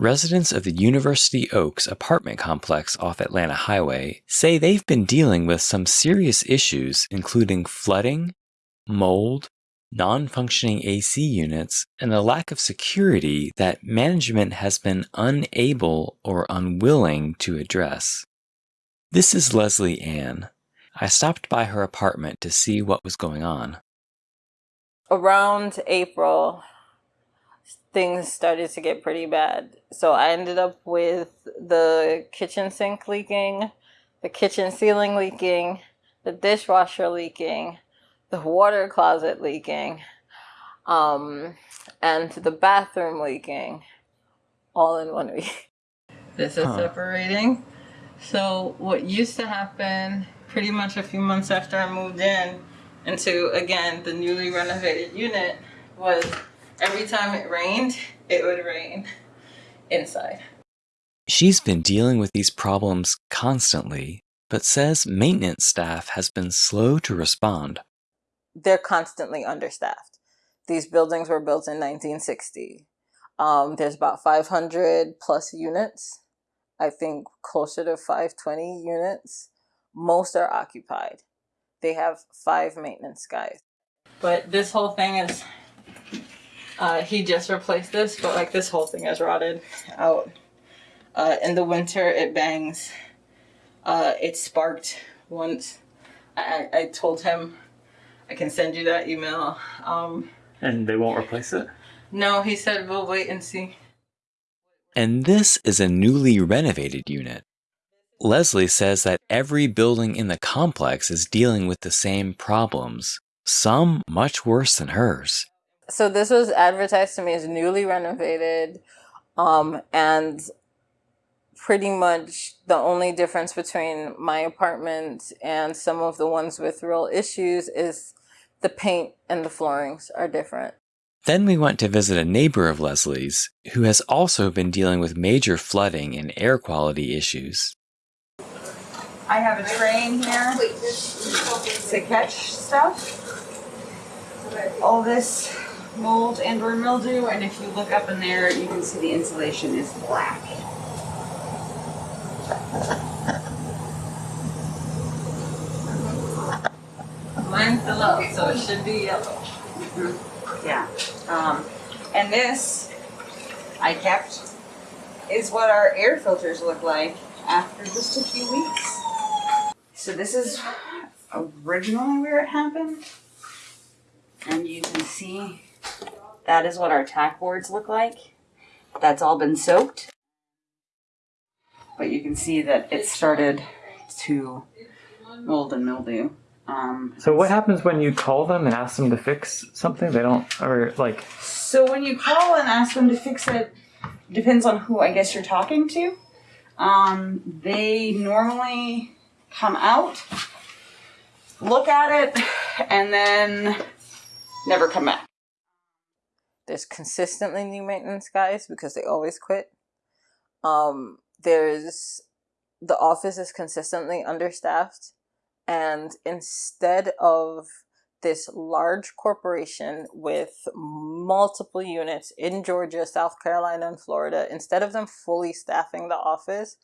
residents of the University Oaks apartment complex off Atlanta Highway say they've been dealing with some serious issues, including flooding, mold, non functioning AC units, and a lack of security that management has been unable or unwilling to address. This is Leslie Ann. I stopped by her apartment to see what was going on. Around April, things started to get pretty bad. So I ended up with the kitchen sink leaking, the kitchen ceiling leaking, the dishwasher leaking, the water closet leaking, um, and the bathroom leaking all in one week. This is huh. separating. So what used to happen pretty much a few months after I moved in into, again, the newly renovated unit was every time it rained, it would rain inside. She's been dealing with these problems constantly, but says maintenance staff has been slow to respond. They're constantly understaffed. These buildings were built in 1960. Um, there's about 500 plus units. I think closer to 520 units. Most are occupied. They have five maintenance guys. But this whole thing is uh, he just replaced this, but like this whole thing has rotted out. Uh, in the winter, it bangs. Uh, it sparked once. I, I told him I can send you that email. Um, and they won't replace it? No, he said we'll wait and see. And this is a newly renovated unit. Leslie says that every building in the complex is dealing with the same problems, some much worse than hers so this was advertised to me as newly renovated um, and pretty much the only difference between my apartment and some of the ones with real issues is the paint and the floorings are different. Then we went to visit a neighbor of Leslie's who has also been dealing with major flooding and air quality issues. I have a tray in here to catch stuff. All this mold and or mildew and if you look up in there you can see the insulation is black. Mine's yellow, so it should be yellow. Mm -hmm. Yeah. Um, and this I kept is what our air filters look like after just a few weeks. So this is originally where it happened. And you can see that is what our tack boards look like. That's all been soaked. But you can see that it started to mold and mildew. Um, so what happens when you call them and ask them to fix something? They don't, or like... So when you call and ask them to fix it, depends on who I guess you're talking to. Um, they normally come out, look at it, and then never come back. There's consistently new maintenance guys because they always quit. Um, there's the office is consistently understaffed, and instead of this large corporation with multiple units in Georgia, South Carolina, and Florida, instead of them fully staffing the office,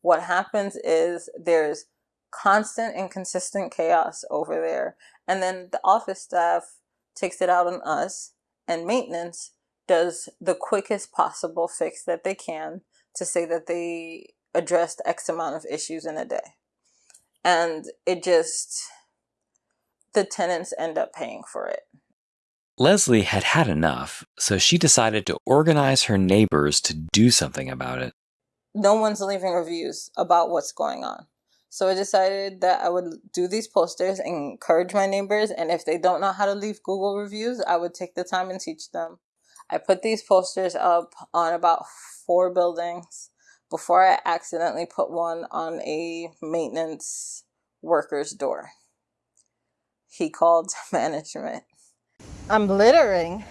what happens is there's constant and consistent chaos over there. And then the office staff takes it out on us and maintenance does the quickest possible fix that they can to say that they addressed X amount of issues in a day. And it just, the tenants end up paying for it. Leslie had had enough, so she decided to organize her neighbors to do something about it. No one's leaving reviews about what's going on. So I decided that I would do these posters and encourage my neighbors. And if they don't know how to leave Google reviews, I would take the time and teach them. I put these posters up on about four buildings before I accidentally put one on a maintenance worker's door. He called management. I'm littering.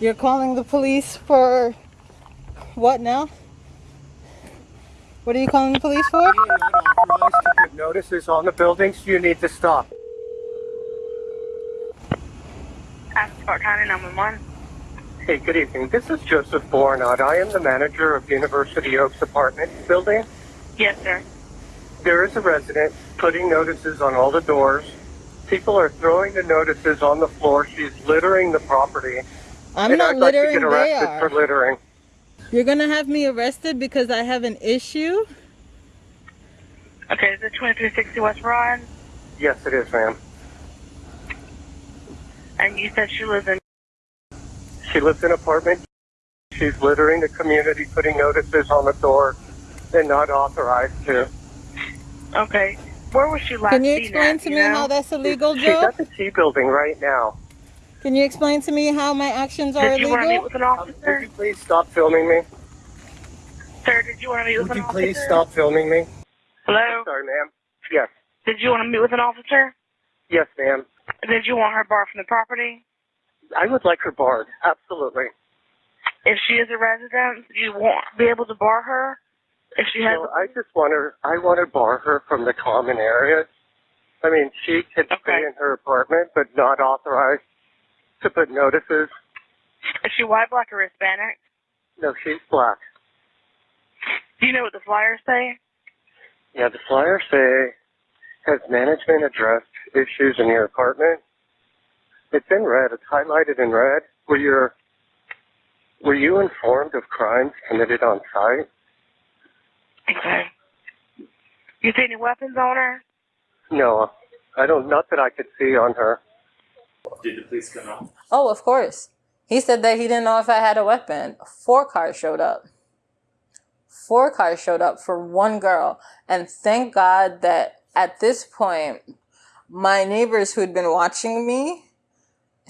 You're calling the police for what now? What are you calling the police for? You are not authorized to put notices on the buildings. You need to stop. Passport County number one. Hey, good evening. This is Joseph Bornot. I am the manager of University Oaks Apartment Building. Yes, sir. There is a resident putting notices on all the doors. People are throwing the notices on the floor. She's littering the property. I'm and not I'd like to littering, get they arrested are. for littering. You're gonna have me arrested because I have an issue? Okay, is it 2360 West Broad? Yes, it is, ma'am. And you said she lives in. She lives in an apartment. She's littering the community, putting notices on the door. They're not authorized to. Okay. Where was she last Can you explain at, to you me know? how that's illegal, Joe? She's Joe? at the T building right now. Can you explain to me how my actions are Did you want to meet illegal? with an Would officer? you please stop filming me? Sir, did you want to meet with Would an you officer? please stop filming me? Hello? Sorry, ma'am. Yes. Did you want to meet with an officer? Yes, ma'am. Did you want her barred from the property? I would like her barred. Absolutely. If she is a resident, you won't be able to bar her? If she has No, I just want her. I want to bar her from the common areas. I mean, she can stay in her apartment, but not authorized to put notices. Is she white, black, or Hispanic? No, she's black. Do you know what the flyers say? Yeah, the flyers say, has management addressed issues in your apartment? It's in red. It's highlighted in red. Were you, were you informed of crimes committed on site? Okay. You see any weapons on her? No, I don't. Not that I could see on her. Did the police come out? Oh, of course. He said that he didn't know if I had a weapon. Four cars showed up. Four cars showed up for one girl. And thank God that at this point, my neighbors who'd been watching me,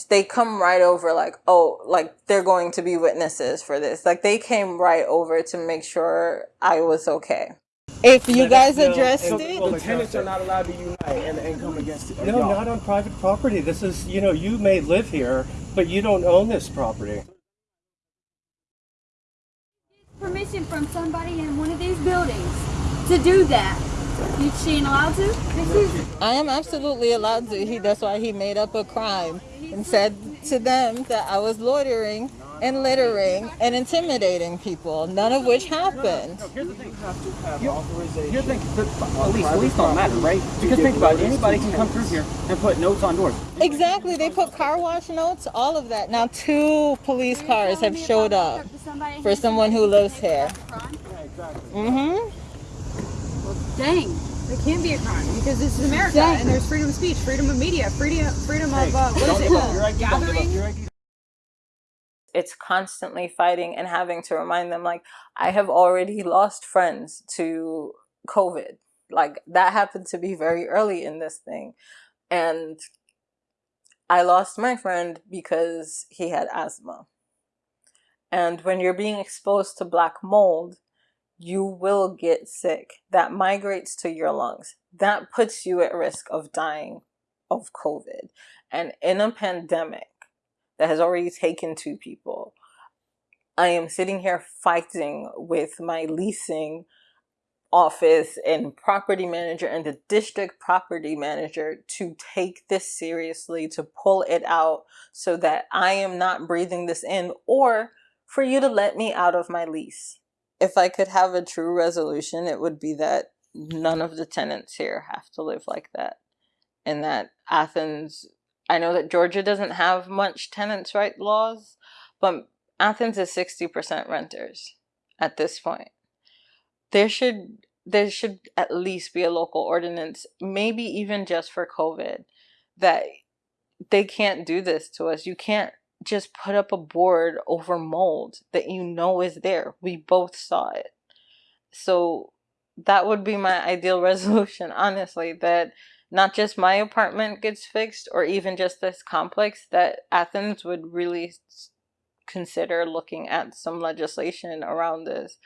they come right over like, oh, like they're going to be witnesses for this. Like they came right over to make sure I was okay. If you guys addressed it, The tenants are not allowed to unite and, and come against it. No, not on private property. This is, you know, you may live here, but you don't own this property. permission from somebody in one of these buildings to do that. You she ain't allowed to? I am absolutely allowed to. He that's why he made up a crime and said to them that I was loitering and littering and intimidating people, none of which happened. Here's the thing. You have to have authorization. Here's the thing. The police, police don't matter, right? Because think about it. Anybody can come through here and put notes on doors. Exactly. They put car wash notes, all of that. Now two police cars have showed up for someone who lives here. Mm-hmm. Well, Dang. It can be a crime because this is America and there's freedom of speech, freedom of media, freedom freedom of uh, what is it? give up your Don't give up Gathering. It's constantly fighting and having to remind them like I have already lost friends to COVID. Like that happened to be very early in this thing. And I lost my friend because he had asthma. And when you're being exposed to black mold, you will get sick. That migrates to your lungs. That puts you at risk of dying of COVID. And in a pandemic that has already taken two people, I am sitting here fighting with my leasing office and property manager and the district property manager to take this seriously, to pull it out so that I am not breathing this in or for you to let me out of my lease. If I could have a true resolution, it would be that none of the tenants here have to live like that. And that Athens, I know that Georgia doesn't have much tenants' right laws, but Athens is 60% renters at this point. There should there should at least be a local ordinance, maybe even just for COVID, that they can't do this to us. You can't just put up a board over mold that you know is there. We both saw it. So that would be my ideal resolution, honestly, that not just my apartment gets fixed or even just this complex, that Athens would really consider looking at some legislation around this.